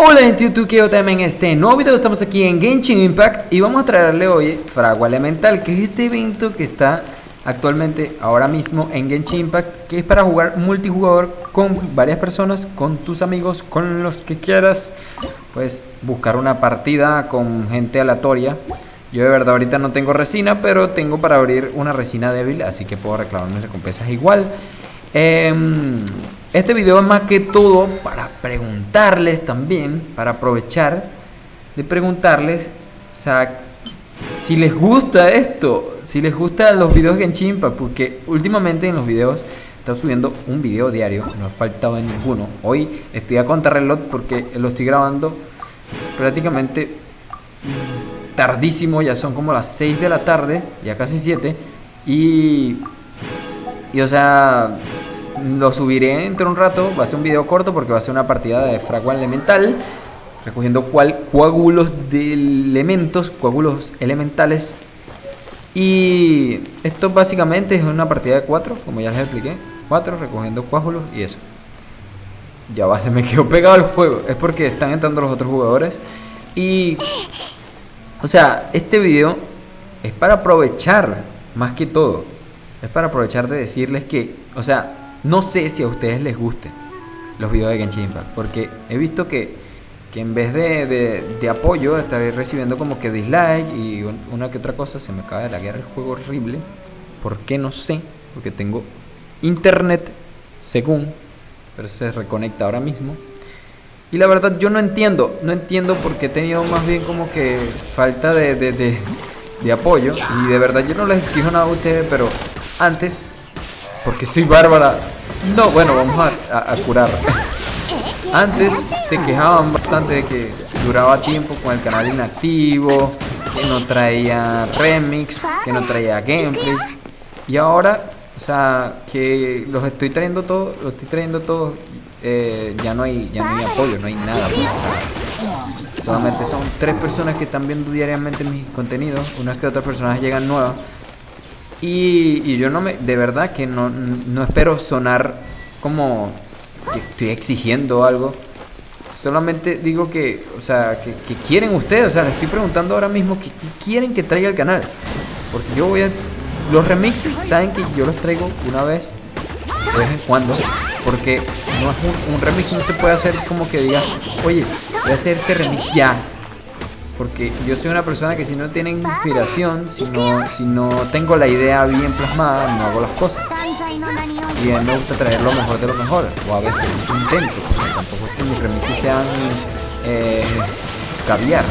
Hola gente YouTube, que también en este nuevo video estamos aquí en Genshin Impact y vamos a traerle hoy Fragua Elemental, que es este evento que está actualmente ahora mismo en Genshin Impact, que es para jugar multijugador con varias personas, con tus amigos, con los que quieras, pues buscar una partida con gente aleatoria. Yo de verdad ahorita no tengo resina, pero tengo para abrir una resina débil, así que puedo reclamar mis recompensas igual. Eh, este video es más que todo para preguntarles también, para aprovechar de preguntarles, o sea, si les gusta esto, si les gustan los videos de Genshin porque últimamente en los videos estoy subiendo un video diario, no ha faltado de ninguno. Hoy estoy a contrarreloj porque lo estoy grabando prácticamente tardísimo, ya son como las 6 de la tarde, ya casi 7, y, y o sea, lo subiré dentro de un rato, va a ser un video corto porque va a ser una partida de fragua elemental, recogiendo cual, coágulos de elementos, coágulos elementales. Y esto básicamente es una partida de 4, como ya les expliqué, 4 recogiendo coágulos y eso. Ya va, se me quedó pegado el juego, es porque están entrando los otros jugadores. Y, o sea, este video es para aprovechar más que todo. Es para aprovechar de decirles que, o sea, no sé si a ustedes les gusten los videos de Genshin Impact, porque he visto que, que en vez de, de, apoyo estaré recibiendo como que dislike y una que otra cosa. Se me acaba de laguear el juego horrible. ¿Por qué? No sé. Porque tengo internet, según, pero se reconecta ahora mismo. Y la verdad yo no entiendo, no entiendo porque he tenido más bien como que falta de, de, de apoyo. Y de verdad yo no les exijo nada a ustedes, pero antes porque soy bárbara. No, bueno, vamos a, curar. Antes se quejaban bastante de que duraba tiempo con el canal inactivo, que no traía remix, que no traía gameplays. Y ahora, o sea, que los estoy trayendo todos, los estoy trayendo todos, eh, ya no hay, ya no hay apoyo, no hay nada. Solamente son tres personas que están viendo diariamente mis contenidos, unas que otras personas llegan nuevas. Y, yo no me, de verdad que no, no espero sonar como que estoy exigiendo algo. Solamente digo que, o sea, que, que quieren ustedes, o sea, les estoy preguntando ahora mismo que, que, quieren que traiga el canal. Porque yo voy a... Los remixes, saben que yo los traigo una vez, de vez en cuando. Porque no es un, un remix, no se puede hacer como que diga, oye, voy a hacer este remix ya. Porque yo soy una persona que si no tiene inspiración, si no, si no tengo la idea bien plasmada, no hago las cosas. Y a mí me gusta traer lo mejor de lo mejor. O a veces intento, porque tampoco es que mis remixes sean eh, caviar.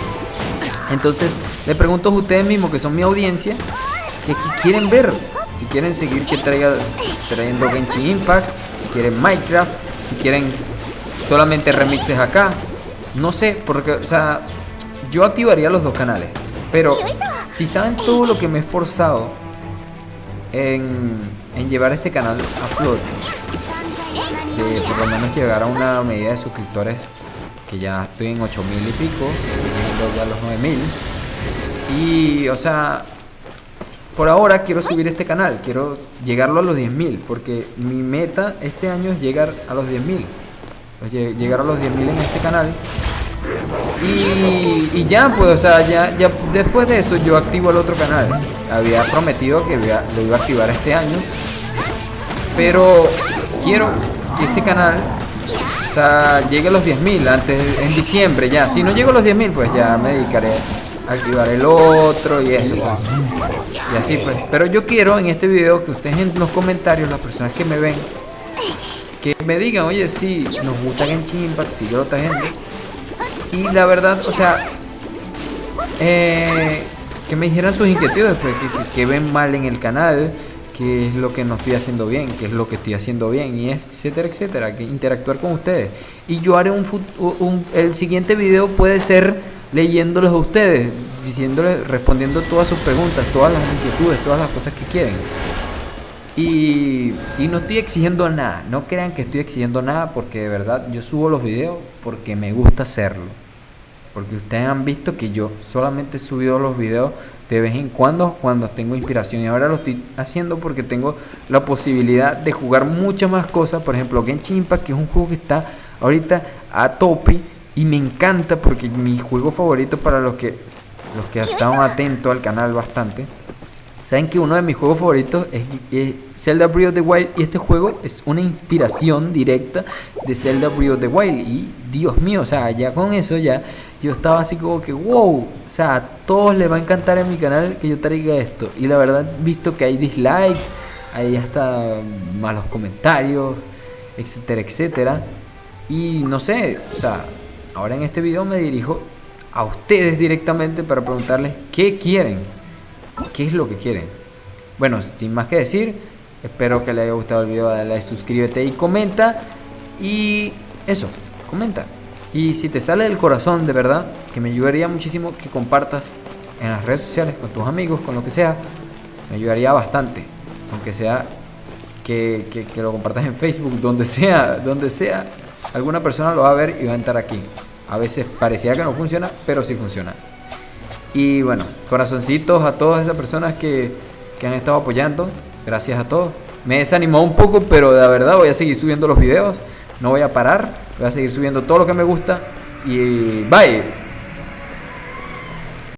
Entonces, le pregunto a ustedes mismos, que son mi audiencia, que, que quieren ver. Si quieren seguir que traiga trayendo Genshin Impact, si quieren Minecraft, si quieren solamente remixes acá. No sé, porque, o sea, yo activaría los dos canales. Pero si saben todo lo que me he esforzado en, en llevar este canal a flote, de por lo menos llegar a una medida de suscriptores que ya estoy en 8000 y pico, ya los 9000. Y, o sea, por ahora quiero subir este canal, quiero llegarlo a los 10.000, porque mi meta este año es llegar a los 10.000. Llegar a los 10.000 en este canal y, ya, pues, o sea, ya, ya después de eso yo activo el otro canal. Había prometido que lo iba a activar este año. Pero quiero que este canal, o sea, llegue a los 10.000 antes, en diciembre ya. Si no llego a los 10.000, pues ya me dedicaré a activar el otro y eso. Y así pues. Pero yo quiero en este video que ustedes en los comentarios, las personas que me ven, que me digan, oye, sí, nos gusta Genshin Impact, sigue otra gente. Y la verdad, o sea, eh, que me dijeran sus inquietudes, pues, que, ven mal en el canal, qué es lo que no estoy haciendo bien, qué es lo que estoy haciendo bien, y etcétera, etcétera, que interactuar con ustedes. Y yo haré un, un el siguiente video puede ser leyéndolos a ustedes, diciéndoles, respondiendo todas sus preguntas, todas las inquietudes, todas las cosas que quieren. Y, y, no estoy exigiendo nada, no crean que estoy exigiendo nada porque de verdad yo subo los videos porque me gusta hacerlo. Porque ustedes han visto que yo solamente he subido los videos de vez en cuando cuando tengo inspiración. Y ahora lo estoy haciendo porque tengo la posibilidad de jugar muchas más cosas. Por ejemplo, Genshin Impact, que es un juego que está ahorita a tope y me encanta porque mi juego favorito para los que los que están atentos al canal bastante saben que uno de mis juegos favoritos es, Zelda Breath of the Wild y este juego es una inspiración directa de Zelda Breath of the Wild. Y Dios mío, o sea, ya con eso ya yo estaba así como que wow, o sea, a todos les va a encantar en mi canal que yo traiga esto. Y la verdad visto que hay dislike, hay hasta malos comentarios, etcétera, etcétera. Y no sé, o sea, ahora en este video me dirijo a ustedes directamente para preguntarles qué quieren, qué es lo que quieren. Bueno, sin más que decir, espero que les haya gustado el video, dale like, suscríbete y comenta. Y eso, comenta. Y si te sale del corazón de verdad, que me ayudaría muchísimo que compartas en las redes sociales, con tus amigos, con lo que sea, me ayudaría bastante. Aunque sea que, lo compartas en Facebook, donde sea, donde sea, alguna persona lo va a ver y va a entrar aquí. A veces parecía que no funciona, pero sí funciona. Y bueno, corazoncitos a todas esas personas que, que han estado apoyando. Gracias a todos. Me desanimó un poco, pero de verdad voy a seguir subiendo los videos. No voy a parar. Voy a seguir subiendo todo lo que me gusta. Y bye.